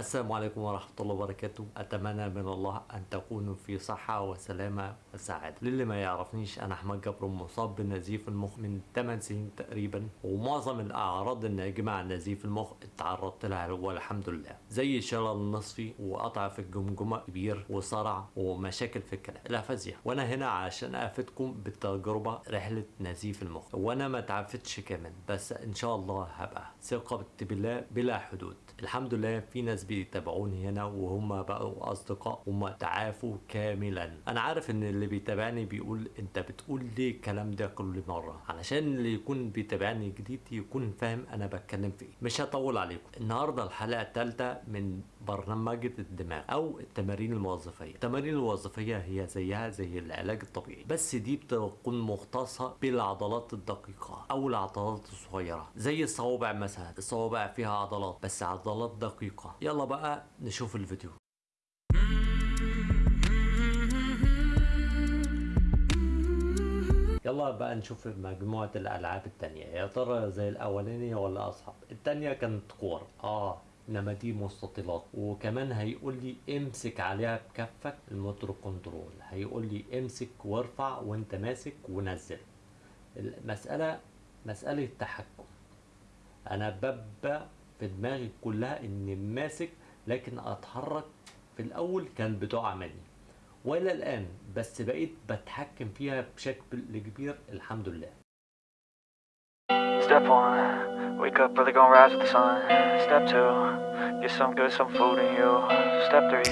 السلام عليكم ورحمة الله وبركاته. أتمنى من الله أن تكونوا في صحة وسلامة وسعادة. للي ما يعرفنيش أنا أحمد جبر مصاب بنزيف المخ من 8 سنين تقريبا ومعظم الأعراض الناجمة عن نزيف المخ اتعرضت لها والحمد لله. زي شلل نصفي وقطع في الجمجمة كبير وصرع ومشاكل في الكلام الأفازيا وأنا هنا عشان أفيدكم بالتجربة رحلة نزيف المخ. وأنا ما تعافتش كمان بس إن شاء الله هبقى. ثقة بالله بلا حدود. الحمد لله في ناس بيتابعوني هنا وهم بقوا أصدقاء هم تعافوا كاملا. أنا عارف إن اللي بيتابعني بيقول أنت بتقول ليه الكلام ده كل مرة؟ علشان اللي يكون بيتابعني جديد يكون فاهم أنا بتكلم في إيه. مش هطول عليكم. النهارده الحلقة الثالثه من برنامج الدماغ أو التمارين الوظيفية. التمارين الوظيفية هي زيها زي العلاج الطبيعي بس دي بتكون مختصة بالعضلات الدقيقة أو العضلات الصغيرة زي الصوابع مثلا. الصوابع فيها عضلات بس عضلات دقيقة. يلا بقى نشوف الفيديو. يلا بقى نشوف مجموعة الألعاب التانية. يا ترى زي الأولانية ولا أصعب؟ التانية كانت كور آه. إنما دي مستطيلات. وكمان هيقول لي امسك عليها بكفك ال motor control. هيقول لي امسك وارفع وانت ماسك ونزل. المسألة مسألة تحكم. أنا ببقى في دماغي كلها إني ماسك لكن أتحرك في الأول كان بتقع مني وإلى الآن بس بقيت بتحكم فيها بشكل كبير الحمد لله. Step one, wake up early, gonna rise with the sun. Step two, get some good, some food in you. Step three,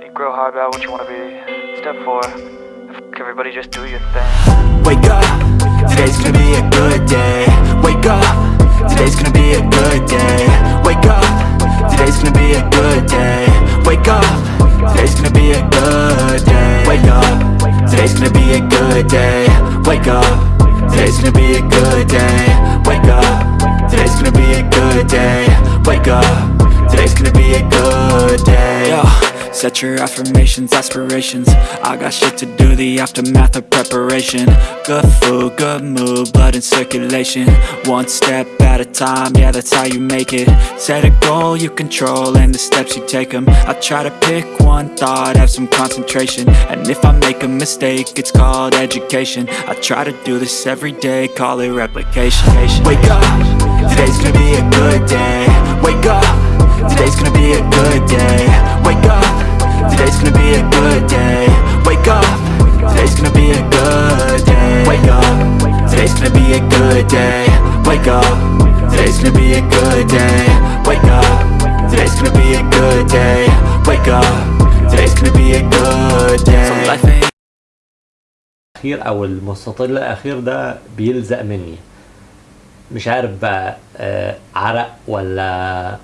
think real hard about what you wanna be. Step four, f- everybody just do your thing. Wake up, today's gonna be a good day. Wake up, today's gonna be a good day. Wake up, today's gonna be a good day. Wake up, today's gonna be a good day. Wake up, today's gonna be a good day. Wake up, today's gonna be a good day. Wake up, today's gonna be a good day. Wake up, today's gonna be a good day. Yo. Set your affirmations, aspirations. I got shit to do, the aftermath of preparation. Good food, good mood, blood in circulation. One step at a time, yeah that's how you make it. Set a goal you control and the steps you take them I try to pick one thought, have some concentration. And if I make a mistake, it's called education. I try to do this every day, call it replication. Wake up, today's gonna be a good day. Wake up, today's gonna be a good day Wake up Today's gonna be a good day Wake up Today's gonna be a good day Wake up Today's gonna be a good day Wake up Today's gonna be a good day Wake up Today's gonna be a good day Wake up Today's gonna be a good day الأخير أو المستطيل الأخير ده بيلزق مني مش عارف بقى آه، عرق ولا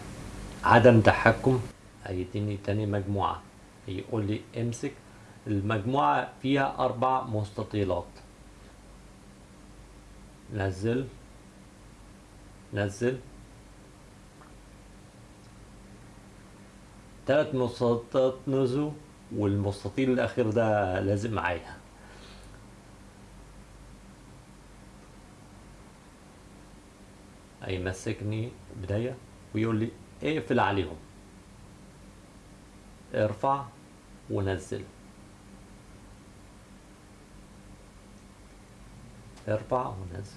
عدم تحكم. هيديني تاني مجموعة. يقول لي امسك. المجموعة فيها أربع مستطيلات. نزل. نزل. تلات مستطيلات نزلوا والمستطيل الأخير ده لازم معايا. هيمسكني بداية. ويقول لي اقفل عليهم. ارفع ونزل. ارفع ونزل.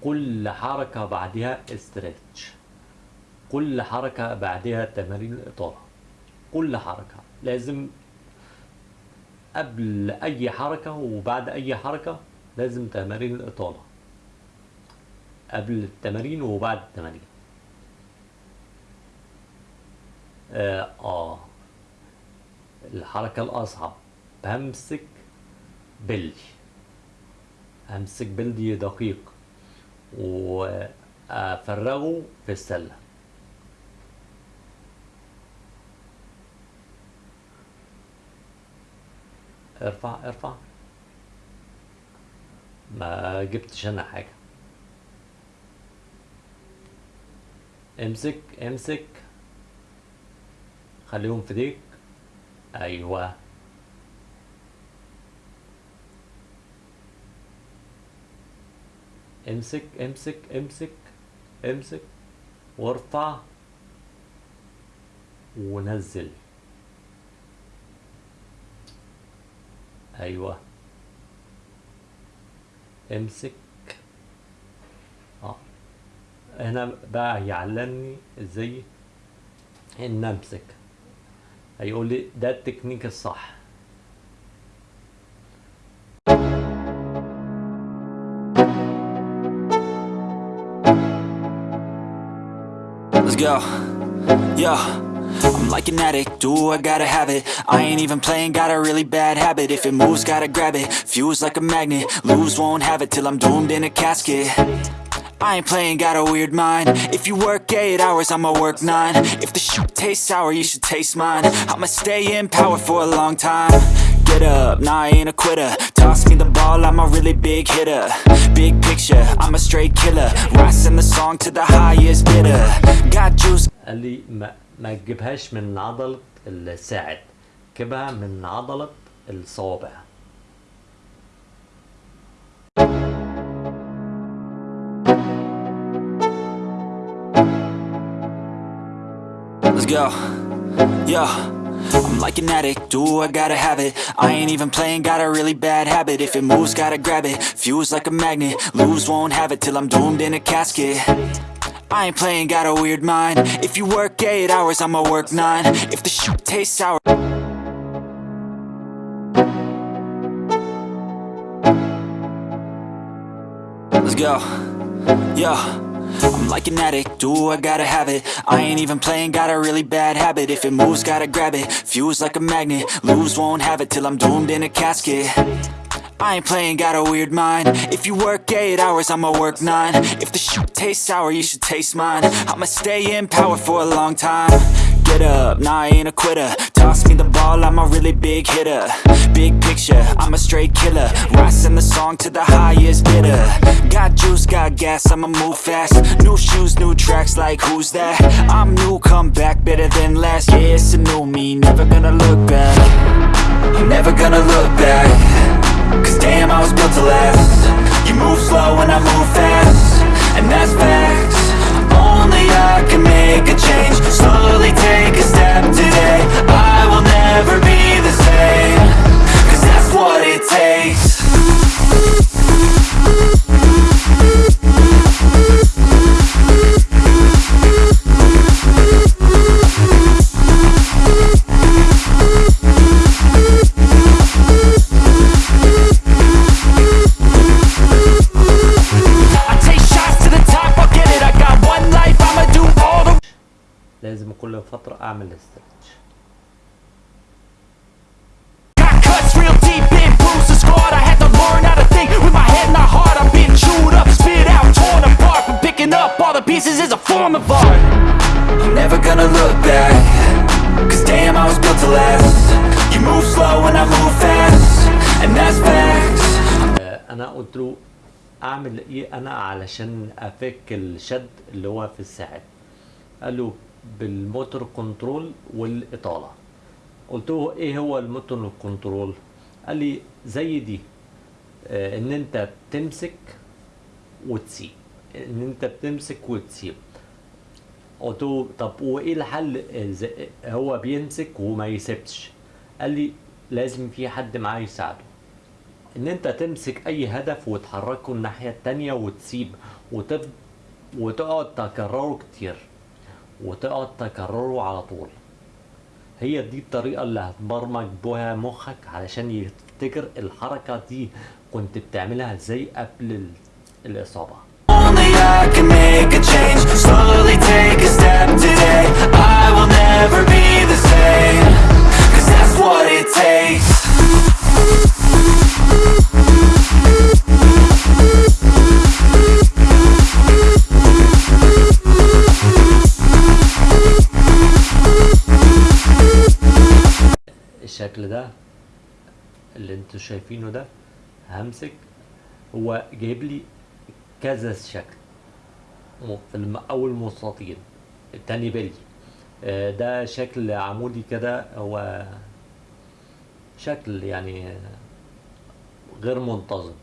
كل حركة بعدها استرتش. كل حركة بعدها تمارين الإطالة. كل حركة لازم قبل أي حركة وبعد أي حركة لازم تمارين الإطالة. قبل التمارين وبعد التمارين. آه, آه. الحركة الأصعب. بمسك بلي همسك بلدي دقيق. وأفرغه في السلة. ارفع ارفع. ما جبتش أنا حاجة. امسك امسك. خليهم في ايديك أيوه. امسك امسك امسك امسك. وارفع. ونزل. أيوه. امسك. آه. هنا بقى يعلمني إزاي إن أمسك. هيقول لي ده التكنيك الصح. Let's go. Yo. I'm like an addict, do I gotta have it? I ain't even playing, got a really bad habit. If it moves, gotta grab it, fuse like a magnet Lose, won't have it till I'm doomed in a casket. I ain't playing, got a weird mind. If you work 8 hours, I'ma work 9 If the shit tastes sour, you should taste mine. I'ma stay in power for a long time. Get up, nah I ain't a quitter. Toss me the ball, I'm a really big hitter. Big picture, I'm a straight killer. Rising the song to the highest bidder. Got juice. Ali Ma ما, ما تجيبهاش من عضلة الساعد جيبها من عضلة الصوابع Let's go. Yo. I'm like an addict, do I gotta have it I ain't even playing, got a really bad habit If it moves, gotta grab it, fuse like a magnet Lose, won't have it till I'm doomed in a casket I ain't playing, got a weird mind. If you work 8 hours, I'ma work 9 If the shit tastes sour. Let's go. Yo. I'm like an addict, do I gotta have it? I ain't even playing, got a really bad habit. If it moves, gotta grab it, fuse like a magnet Lose, won't have it till I'm doomed in a casket I ain't playing, got a weird mind. If you work 8 hours, I'ma work 9 If the shit tastes sour, you should taste mine. I'ma stay in power for a long time. Get up, nah I ain't a quitter. Toss me the ball, I'm a really big hitter. Big picture, I'm a straight killer. Rising the song to the highest bidder. Got juice, got gas, I'ma move fast. New shoes, new tracks, like who's that? I'm new, come back, better than last Yeah, it's a new me, never gonna look back. Never gonna look back Cause damn, I was built to last. You move slow and I move fast. And that's facts. Only I can make a change. Slowly take a step But picking up all the pieces is a form of art I'm never gonna look back Cause damn, I was built to last You move slow and I move fast And that's facts آه، أنا قلت له أعمل إيه أنا علشان أفك الشد اللي هو في الساعد قال له بال motor control والإطالة. قلت له إيه هو ال motor control؟ قال لي زي دي آه، إن أنت بتمسك وتسيب. إن أنت بتمسك وتسيب. قلت له طب وايه الحل؟ هو بيمسك وما يسيبش. قال لي لازم في حد معاه يساعده. إن أنت تمسك أي هدف وتحركه الناحية التانية وتسيب وتف... وتقعد تكرره كتير. وتقعد تكرره على طول. هي دي الطريقة اللي هتبرمج بها مخك علشان يفتكر الحركة دي كنت بتعملها إزاي قبل ال... الإصابة. الشكل ده اللي أنتوا شايفينه ده همسك هو جايب لي كذا شكل. في أول مستطيل التاني بالي آه، ده شكل عمودي كده هو شكل يعني غير منتظم.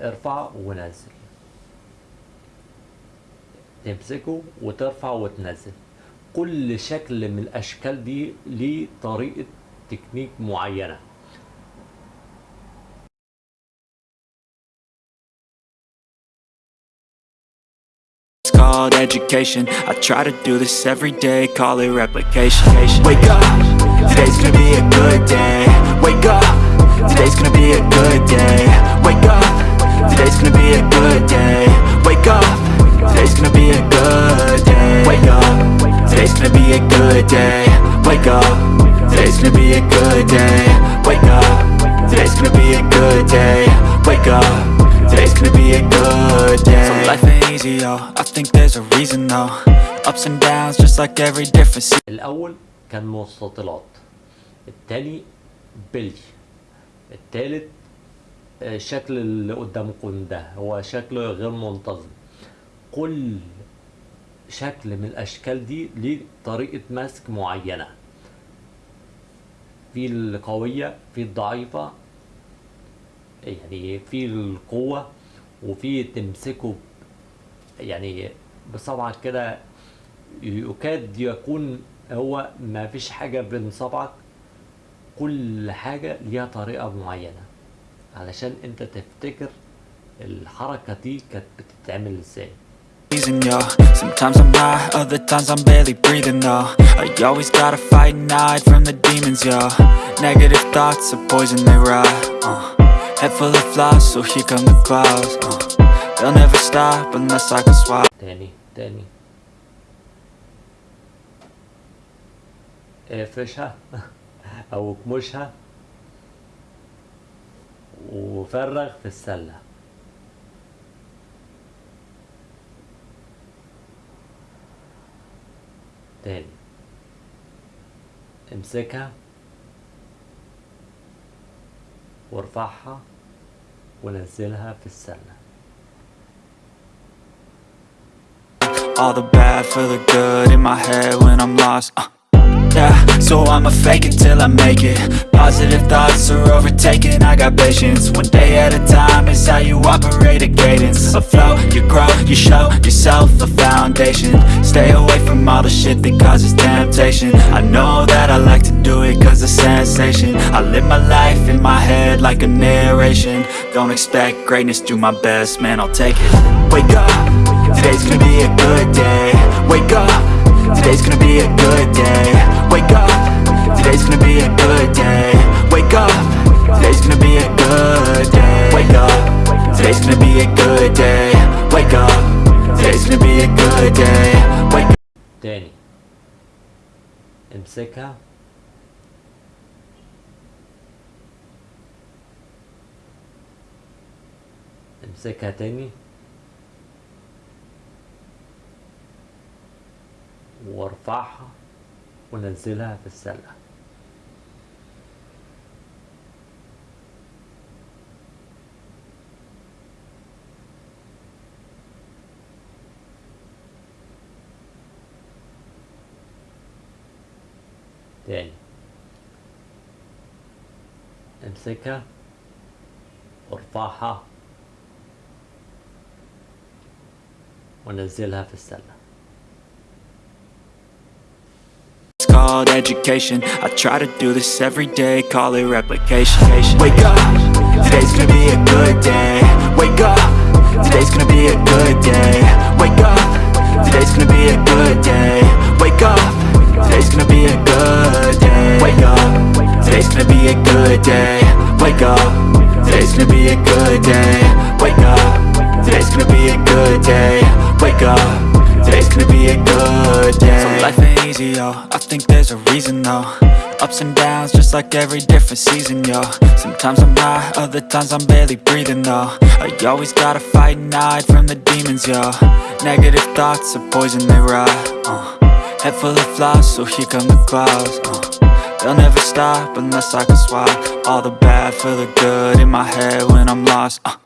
ارفع ونزل تمسكه وترفع وتنزل كل شكل من الاشكال دي ليه طريقة تكنيك معينة It's called education. I try to do this every day, call it replication. Wake up, today's gonna be a good day. Wake up, today's gonna be a good day. Wake up, today's gonna be a good day. Wake up, today's gonna be a good day. Wake up, today's gonna be a good day. Wake up, today's gonna be a good day. Wake up, today's gonna be a good day. Wake up, today's gonna be a good day. So life ain't easy, yo. I think there's a reason though. Ups and downs, just like every different season. الأول كان مستطيلات التاني بلي التالت آه، الشكل اللي قدامكم ده هو شكل غير منتظم كل شكل من الأشكال دي ليه طريقة مسك معينة. في القوية في الضعيفة يعني في القوة وفي تمسكه يعني بصبعك كده. يكاد يكون هو ما فيش حاجة بين صبعك كل حاجة ليها طريقة معينة. علشان أنت تفتكر الحركة دي كانت بتتعمل إزاي. season, yo Sometimes I'm high, other times I'm barely breathing, though I always gotta fight and hide from the demons, yo Negative thoughts are poison, they rot, uh Head full of flies, so here come the clouds, uh They'll never stop unless I can swap تاني تاني اقفشها او اكمشها وفرغ في السلة تاني امسكها وارفعها ونزلها في السلة All the bad for the good in my head when I'm lost uh. So I'ma fake it till I make it. Positive thoughts are overtaken, I got patience. One day at a time is how you operate a cadence. A flow, you grow, you show yourself a foundation. Stay away from all the shit that causes temptation. I know that I like to do it cause it's sensation. I live my life in my head like a narration. Don't expect greatness, do my best, man I'll take it. Wake up, today's gonna be a good day. Wake up Today's gonna be a good day. Wake up. Today's gonna be a good day. Wake up. Today's gonna be a good day. Wake up. Today's gonna be a good day. Wake up. Today's gonna be a good day. Wake up Danny. Em sick how? Em sick how, Danny? وارفعها ونزلها في السلة. تاني. امسكها وارفعها ونزلها في السلة. Called education. I try to do this every day, call it replication. Wake up, today's gonna be a good day. Wake up, today's gonna be a good day. Wake up, today's gonna be a good day. Wake up, today's gonna be a good day. Wake up, today's gonna be a good day. Wake up, today's gonna be a good day. Wake up, today's gonna be a good day. Wake up, today's gonna be a good day So life ain't easy, yo, I think there's a reason though Ups and downs, just like every different season, yo Sometimes I'm high, other times I'm barely breathing, though I always gotta fight and hide from the demons, yo Negative thoughts are poison, they rot, uh. Head full of flies, so here come the clouds, uh. They'll never stop unless I can swap All the bad for the good in my head when I'm lost, uh.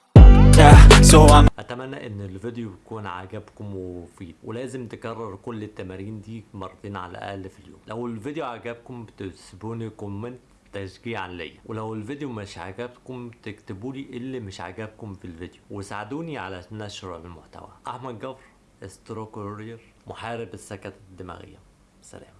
أتمنى إن الفيديو يكون عجبكم ومفيد ولازم تكرر كل التمارين دي مرتين على الأقل في اليوم. لو الفيديو عجبكم بتسيبوني كومنت تشجيعا ليا ولو الفيديو مش عجبكم تكتبوا لي إيه اللي مش عجبكم في الفيديو وساعدوني على نشر المحتوى. أحمد جبر استرو كورير محارب السكتة الدماغية. سلام.